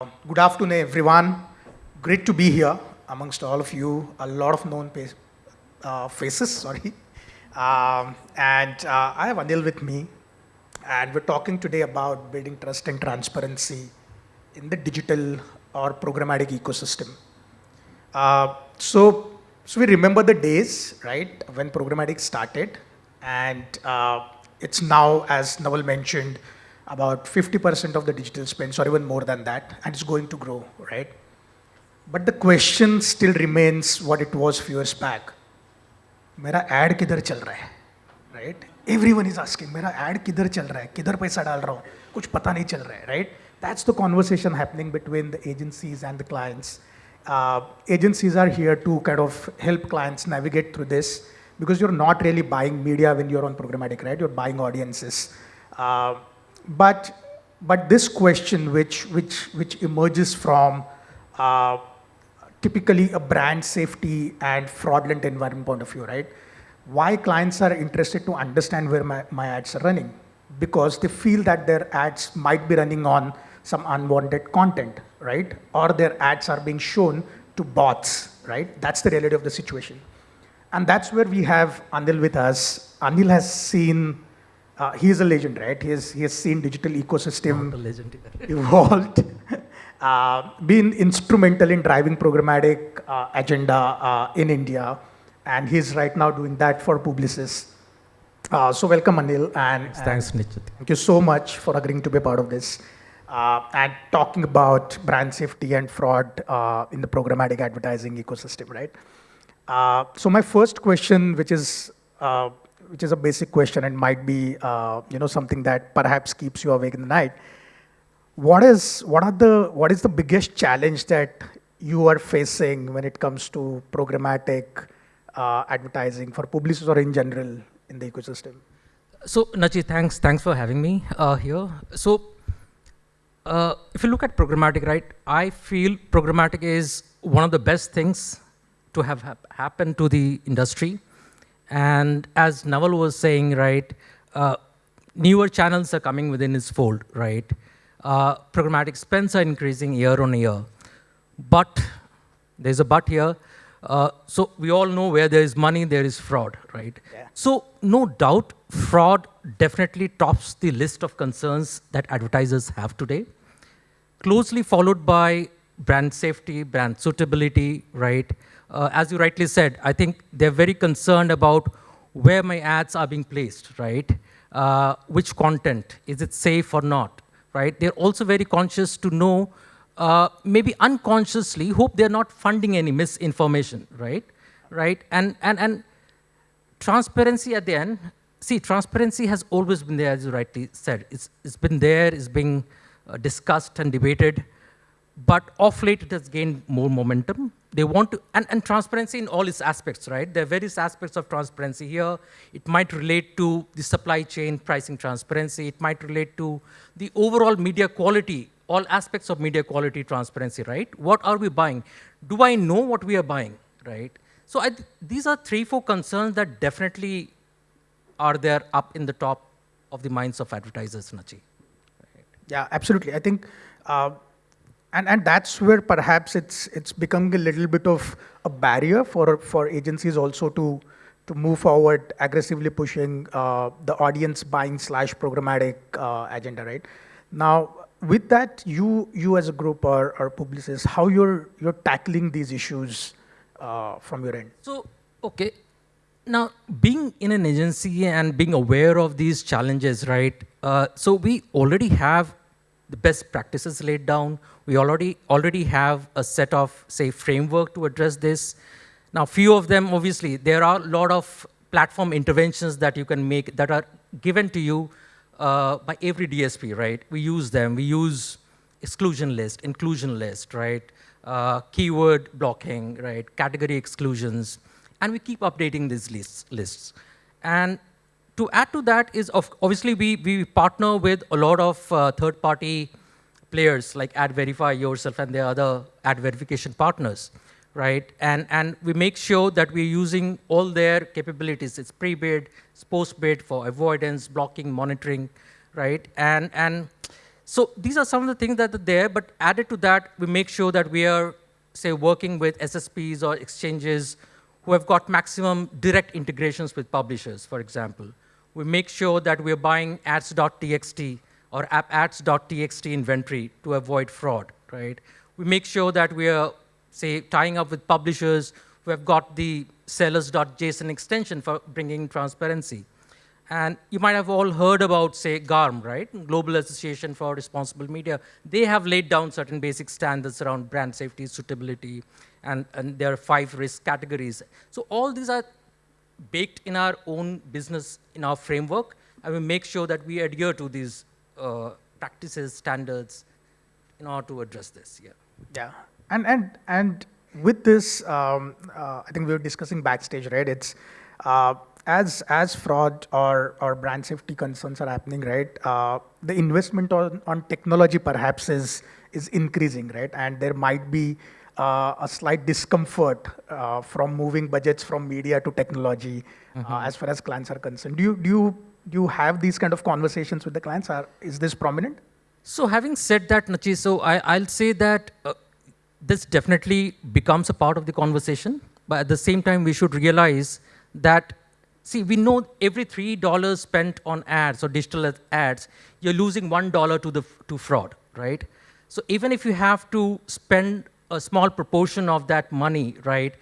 Good afternoon, everyone. Great to be here amongst all of you. A lot of known uh, faces, sorry. Um, and uh, I have Anil with me, and we're talking today about building trust and transparency in the digital or programmatic ecosystem. Uh, so, so we remember the days, right, when programmatic started, and uh, it's now, as Naval mentioned, about 50% of the digital spends or even more than that, and it's going to grow, right? But the question still remains what it was few years back. मेरा ad किधर चल रहा है right everyone is asking मेरा ad किधर चल रहा है किधर पैसा डाल रहा हूँ कुछ पता नहीं चल रहा है right that's the conversation happening between the agencies and the clients uh, agencies are here to kind of help clients navigate through this because you're not really buying media when you're on programmatic right you're buying audiences uh, but, but this question which, which, which emerges from uh, typically a brand safety and fraudulent environment point of view, right? Why clients are interested to understand where my, my ads are running? Because they feel that their ads might be running on some unwanted content, right? Or their ads are being shown to bots, right? That's the reality of the situation. And that's where we have Anil with us. Anil has seen uh, he is a legend, right? He has, he has seen digital ecosystem evolved, uh, been instrumental in driving programmatic uh, agenda uh, in India, and he's right now doing that for Publicis. Uh, so welcome, Anil, and, thanks, and Nichit. Thank you so much for agreeing to be a part of this. Uh, and talking about brand safety and fraud in the programmatic advertising ecosystem, right? so my first question, which is which is a basic question and might be, uh, you know, something that perhaps keeps you awake in the night. What is, what are the, what is the biggest challenge that you are facing when it comes to programmatic uh, advertising for Publicis or in general in the ecosystem? So, Nachi, thanks, thanks for having me uh, here. So, uh, if you look at programmatic, right, I feel programmatic is one of the best things to have ha happened to the industry. And as Naval was saying, right, uh, newer channels are coming within its fold, right? Uh, programmatic spends are increasing year on year. But, there's a but here, uh, so we all know where there is money, there is fraud, right? Yeah. So no doubt, fraud definitely tops the list of concerns that advertisers have today. Closely followed by brand safety, brand suitability, right? Uh, as you rightly said, I think they're very concerned about where my ads are being placed, right? Uh, which content, is it safe or not, right? They're also very conscious to know, uh, maybe unconsciously, hope they're not funding any misinformation, right? Right, and, and, and transparency at the end, see, transparency has always been there, as you rightly said. It's, it's been there, it's being uh, discussed and debated, but off late it has gained more momentum. They want to, and, and transparency in all its aspects, right? There are various aspects of transparency here. It might relate to the supply chain pricing transparency. It might relate to the overall media quality, all aspects of media quality transparency, right? What are we buying? Do I know what we are buying, right? So I, these are three, four concerns that definitely are there up in the top of the minds of advertisers, Nachi. Yeah, absolutely. I think uh, and, and that's where perhaps it's, it's becoming a little bit of a barrier for, for agencies also to, to move forward aggressively pushing uh, the audience buying slash programmatic uh, agenda, right? Now, with that, you, you as a group or, or Publicis, how you're, you're tackling these issues uh, from your end? So, okay. Now, being in an agency and being aware of these challenges, right? Uh, so we already have the best practices laid down. We already, already have a set of, say, framework to address this. Now, few of them, obviously, there are a lot of platform interventions that you can make that are given to you uh, by every DSP, right? We use them. We use exclusion list, inclusion list, right? Uh, keyword blocking, right? Category exclusions. And we keep updating these lists. lists. And to add to that is, of, obviously, we, we partner with a lot of uh, third-party players like AdVerify, yourself, and the other ad verification partners, right? And, and we make sure that we're using all their capabilities. It's pre-bid, it's post-bid for avoidance, blocking, monitoring, right? And, and So these are some of the things that are there, but added to that, we make sure that we are, say, working with SSPs or exchanges who have got maximum direct integrations with publishers, for example. We make sure that we're buying ads.txt or app-ads.txt inventory to avoid fraud, right? We make sure that we are, say, tying up with publishers who have got the sellers.json extension for bringing transparency. And you might have all heard about, say, GARM, right? Global Association for Responsible Media. They have laid down certain basic standards around brand safety, suitability, and, and there are five risk categories. So all these are baked in our own business, in our framework, and we make sure that we adhere to these uh, practices, standards, in order to address this, yeah. Yeah, and, and, and with this, um, uh, I think we were discussing backstage, right? It's, uh, as, as fraud or, or brand safety concerns are happening, right, uh, the investment on, on technology perhaps is, is increasing, right? And there might be uh, a slight discomfort uh, from moving budgets from media to technology mm -hmm. as far as clients are concerned. Do you, do, you, do you have these kind of conversations with the clients? Or is this prominent? So having said that, Nachi, so I, I'll say that uh, this definitely becomes a part of the conversation. But at the same time, we should realize that See, we know every $3 spent on ads or digital ads, you're losing $1 to, the, to fraud, right? So even if you have to spend a small proportion of that money, right,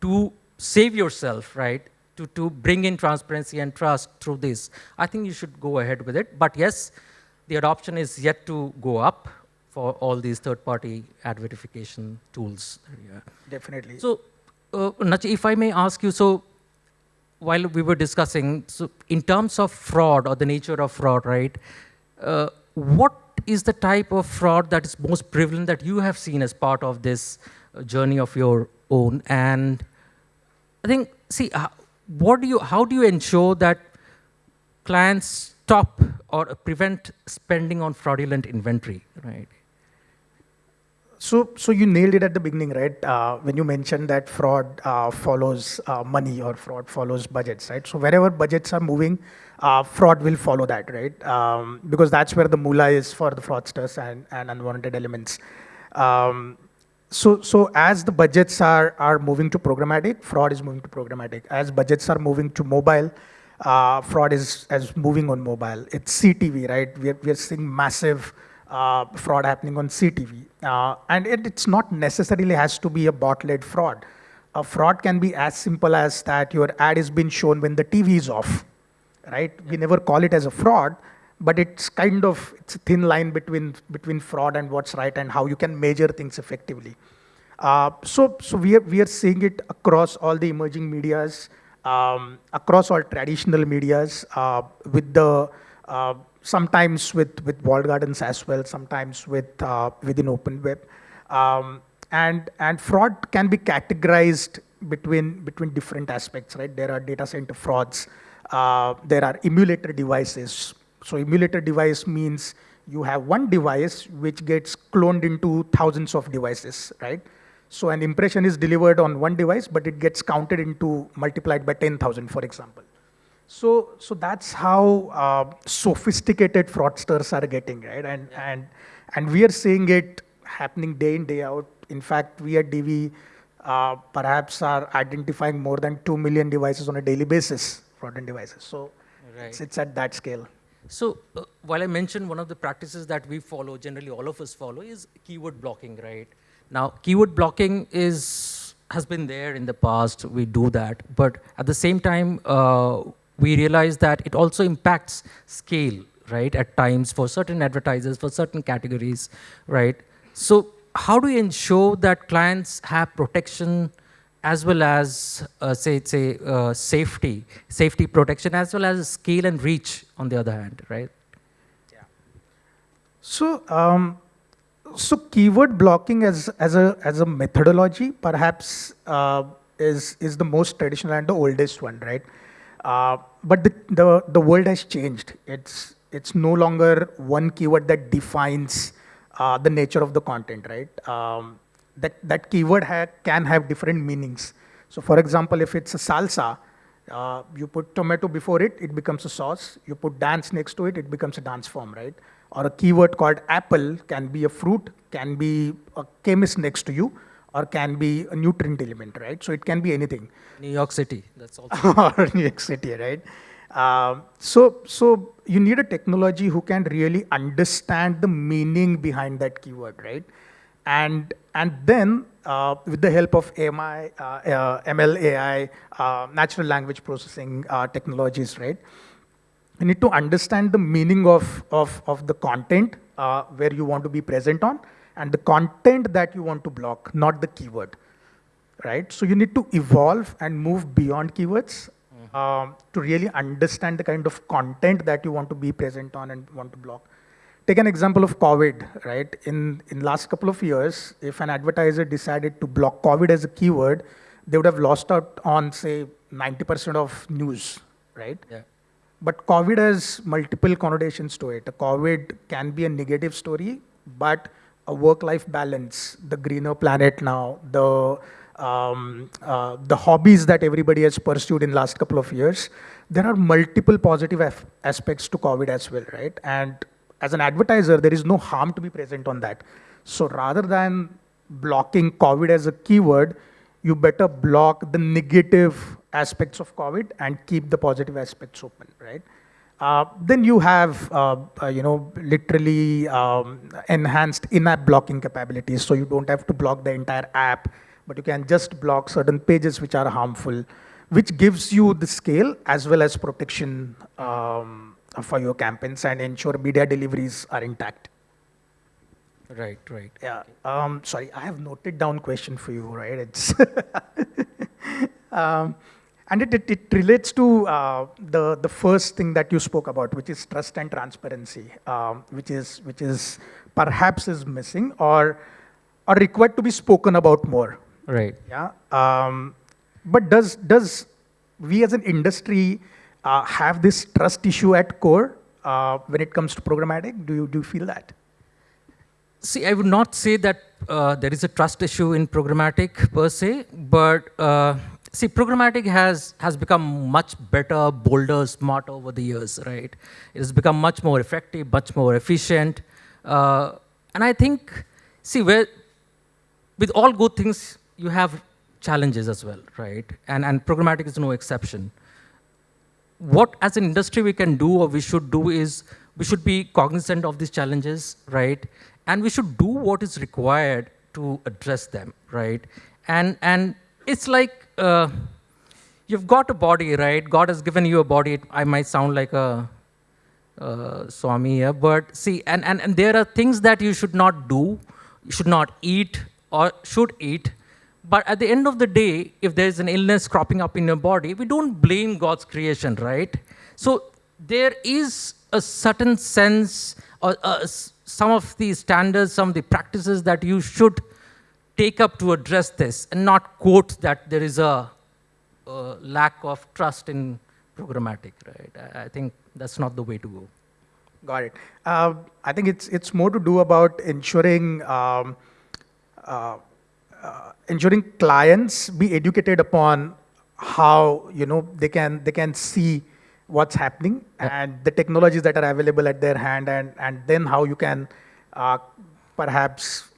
to save yourself, right, to, to bring in transparency and trust through this, I think you should go ahead with it. But yes, the adoption is yet to go up for all these third-party ad verification tools. Yeah. Definitely. So, uh, Nachi, if I may ask you, so while we were discussing, so in terms of fraud or the nature of fraud, right, uh, what is the type of fraud that is most prevalent that you have seen as part of this uh, journey of your own? And I think, see, what do you, how do you ensure that clients stop or prevent spending on fraudulent inventory, right? So, so you nailed it at the beginning, right? Uh, when you mentioned that fraud uh, follows uh, money or fraud follows budgets, right? So wherever budgets are moving, uh, fraud will follow that, right? Um, because that's where the moolah is for the fraudsters and, and unwanted elements. Um, so, so as the budgets are, are moving to programmatic, fraud is moving to programmatic. As budgets are moving to mobile, uh, fraud is, is moving on mobile. It's CTV, right? We're, we're seeing massive uh, fraud happening on CTV. Uh, and it, it's not necessarily has to be a bot-led fraud. A fraud can be as simple as that your ad is being shown when the TV is off, right? We never call it as a fraud, but it's kind of, it's a thin line between, between fraud and what's right and how you can measure things effectively. Uh, so, so we are, we are seeing it across all the emerging medias, um, across all traditional medias, uh, with the uh, sometimes with, with walled gardens as well, sometimes with uh, within open web. Um, and, and fraud can be categorized between, between different aspects, right? There are data center frauds. Uh, there are emulator devices. So emulator device means you have one device which gets cloned into thousands of devices, right? So an impression is delivered on one device, but it gets counted into multiplied by 10,000, for example. So, so that's how uh, sophisticated fraudsters are getting, right? And, yeah. and, and we are seeing it happening day in, day out. In fact, we at DV uh, perhaps are identifying more than 2 million devices on a daily basis, fraudulent devices. So right. it's, it's at that scale. So uh, while I mentioned one of the practices that we follow, generally all of us follow, is keyword blocking, right? Now, keyword blocking is has been there in the past. We do that, but at the same time, uh, we realize that it also impacts scale, right, at times for certain advertisers, for certain categories, right? So how do you ensure that clients have protection as well as, uh, say, say uh, safety, safety protection, as well as scale and reach on the other hand, right? Yeah. So, um, so keyword blocking as, as, a, as a methodology perhaps uh, is, is the most traditional and the oldest one, right? Uh, but the, the, the world has changed. It's, it's no longer one keyword that defines uh, the nature of the content, right? Um, that, that keyword ha can have different meanings. So for example, if it's a salsa, Uh, you put tomato before it, it becomes a sauce. You put dance next to it, it becomes a dance form, right? Or a keyword called apple can be a fruit, can be a chemist next to you, or can be a nutrient element, right? So it can be anything. New York City, that's also. or New York City, right? Um, so, so you need a technology who can really understand the meaning behind that keyword, right? And, and then uh, with the help of AMI, uh, uh, ML, AI, uh, natural language processing uh, technologies, right? You need to understand the meaning of, of, of the content uh, where you want to be present on and the content that you want to block, not the keyword, right? So you need to evolve and move beyond keywords um, to really understand the kind of content that you want to be present on and want to block. Take an example of COVID, right? In, in last couple of years, if an advertiser decided to block COVID as a keyword, they would have lost out on, say, 90% of news, right? Yeah. But COVID has multiple connotations to it. COVID can be a negative story, but a work-life balance, the greener planet now, the um, uh, the hobbies that everybody has pursued in the last couple of years, there are multiple positive aspects to COVID as well, right? And as an advertiser, there is no harm to be present on that. So rather than blocking COVID as a keyword, you better block the negative aspects of COVID and keep the positive aspects open, right? Uh, then you have, uh, uh, you know, literally um, enhanced in-app blocking capabilities, so you don't have to block the entire app but you can just block certain pages which are harmful, which gives you the scale as well as protection um, for your campaigns and ensure media deliveries are intact. Right, right. Yeah. Um, sorry, I have noted down question for you, right? It's um, and it, it, it, relates to uh, the, the first thing that you spoke about, which is trust and transparency, um, which, is, which is perhaps is missing or, or required to be spoken about more. Right. Yeah. Um, but does does we as an industry uh, have this trust issue at core uh, when it comes to programmatic? Do you do you feel that? See, I would not say that uh, there is a trust issue in programmatic per se, but uh, see, programmatic has has become much better, bolder, smarter over the years, right? It has become much more effective, much more efficient, uh, and I think, see, where with all good things you have challenges as well, right? And, and programmatic is no exception. What as an industry we can do or we should do is we should be cognizant of these challenges, right? And we should do what is required to address them, right? And, and it's like uh, you've got a body, right? God has given you a body. I might sound like a uh, Swami here, but see, and, and, and there are things that you should not do, you should not eat or should eat, but at the end of the day, if there's an illness cropping up in your body, we don't blame God's creation, right? So there is a certain sense, or uh, some of the standards, some of the practices that you should take up to address this and not quote that there is a, a lack of trust in programmatic, right? I, I, think that's not the way to go. Got it. Uh, I think it's, it's more to do about ensuring um, uh, uh, ensuring clients be educated upon how you know they can they can see what's happening and the technologies that are available at their hand and and then how you can uh, perhaps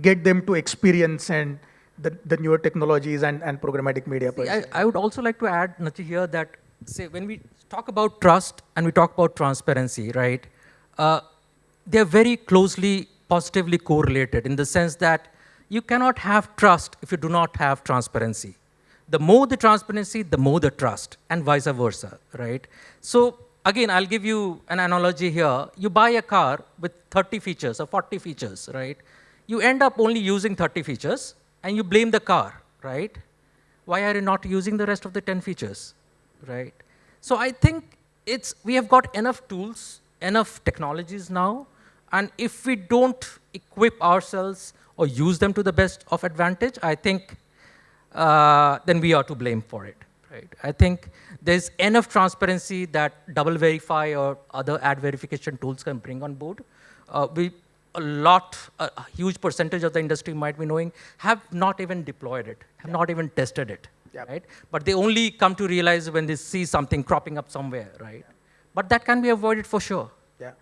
get them to experience and the, the newer technologies and, and programmatic media. See, I, I, would also like to add, Nachi, here that say when we talk about trust and we talk about transparency, right? Uh, they're very closely positively correlated in the sense that you cannot have trust if you do not have transparency. The more the transparency, the more the trust, and vice versa, right? So again, I'll give you an analogy here. You buy a car with 30 features or 40 features, right? You end up only using 30 features, and you blame the car, right? Why are you not using the rest of the 10 features, right? So I think it's, we have got enough tools, enough technologies now, and if we don't equip ourselves or use them to the best of advantage, I think uh, then we are to blame for it. Right? I think there's enough transparency that DoubleVerify or other ad verification tools can bring on board. Uh, we, a lot, a, a, huge percentage of the industry might be knowing, have not even deployed it, have yeah. not even tested it. Yep. right? But they only come to realize when they see something cropping up somewhere, right? But that can be avoided for sure. Yeah.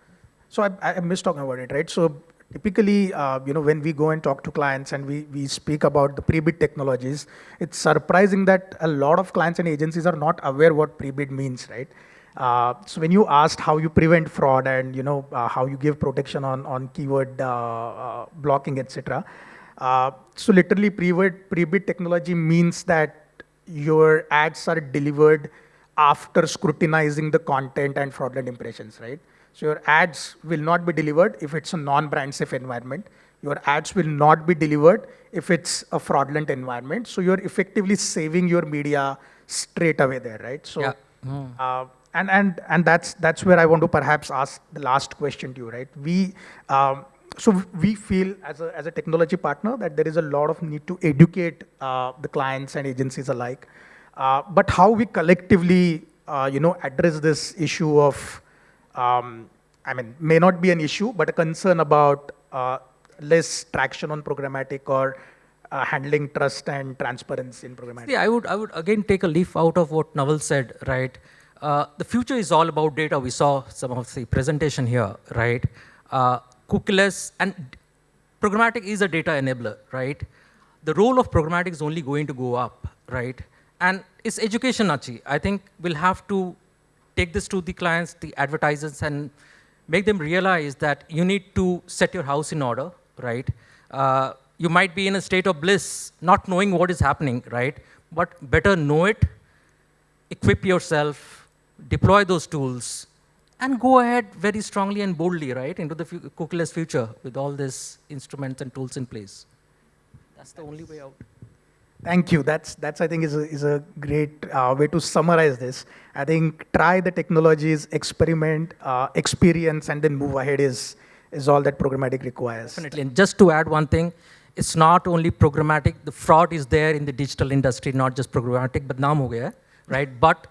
So I, I missed talking about it, right? So typically, uh, you know, when we go and talk to clients and we, we speak about the pre-bid technologies, it's surprising that a lot of clients and agencies are not aware what pre-bid means, right? Uh, so when you asked how you prevent fraud and you know uh, how you give protection on on keyword uh, uh, blocking, etc. Uh, so literally, pre-bid pre-bid technology means that your ads are delivered after scrutinizing the content and fraudulent impressions, right? So your ads will not be delivered if it's a non-brand safe environment. Your ads will not be delivered if it's a fraudulent environment. So you're effectively saving your media straight away there, right? So, Yeah. uh, and and and that's that's where I want to perhaps ask the last question to you, right? We um, so we feel as a as a technology partner that there is a lot of need to educate uh, the clients and agencies alike. Uh, but how we collectively, uh, you know, address this issue of, um, I mean, may not be an issue, but a concern about uh, less traction on programmatic or uh, handling trust and transparency in programmatic. See, I would, I would again take a leaf out of what Naval said, right? Uh, the future is all about data. We saw some of the presentation here, right? Uh, and programmatic is a data enabler, right? The role of programmatic is only going to go up, right? And it's education, Nachi. I think we'll have to take this to the clients, the advertisers, and make them realize that you need to set your house in order, right? Uh, you might be in a state of bliss, not knowing what is happening, right? But better know it, equip yourself, deploy those tools, and go ahead very strongly and boldly, right, into the cookieless future with all these instruments and tools in place. That's the only way out. Thank you. That's, that's I think, is a, is a great uh, way to summarize this. I think try the technologies, experiment, uh, experience, and then move ahead is, is all that programmatic requires. Definitely. And just to add one thing, it's not only programmatic, the fraud is there in the digital industry, not just programmatic, but naam ho gaya, hai, right? But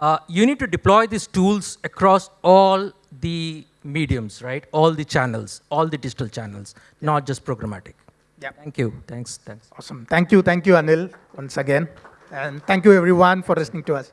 uh, you need to deploy these tools across all the mediums, right? All the channels, all the digital channels, not just programmatic. Yeah. Thank you. Thanks. Thanks. Awesome. Thank you. Thank you, Anil, once again. And thank you, everyone, for listening to us.